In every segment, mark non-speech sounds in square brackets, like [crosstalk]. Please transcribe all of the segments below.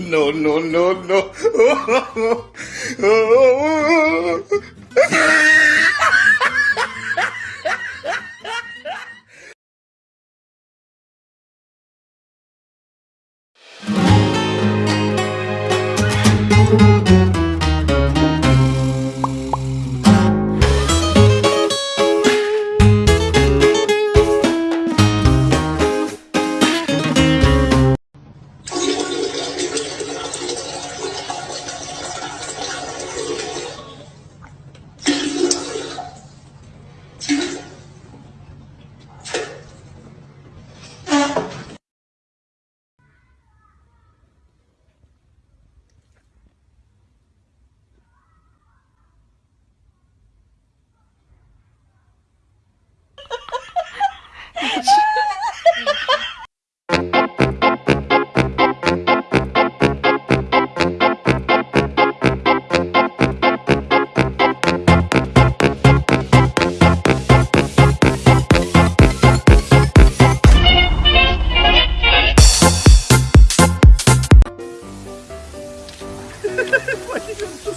No, no, no, no. [laughs] Пойдем, что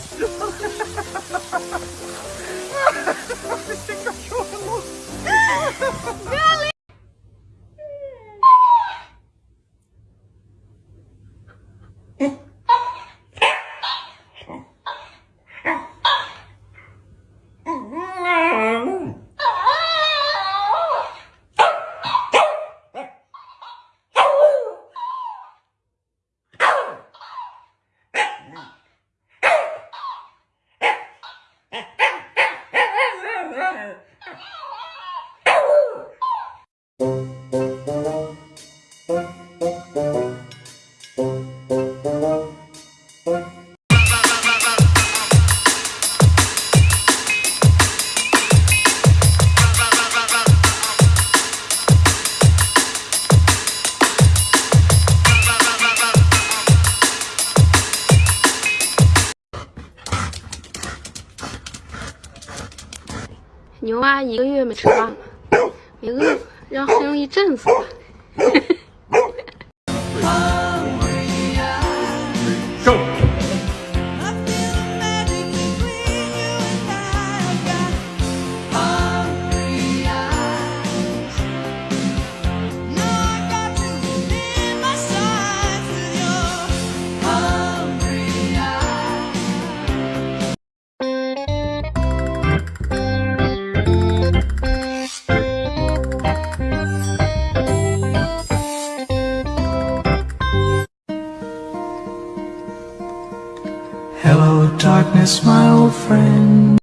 牛蛙一个月没吃饭了，[coughs] 没饿，让很容易震死了。[laughs] darkness, my old friend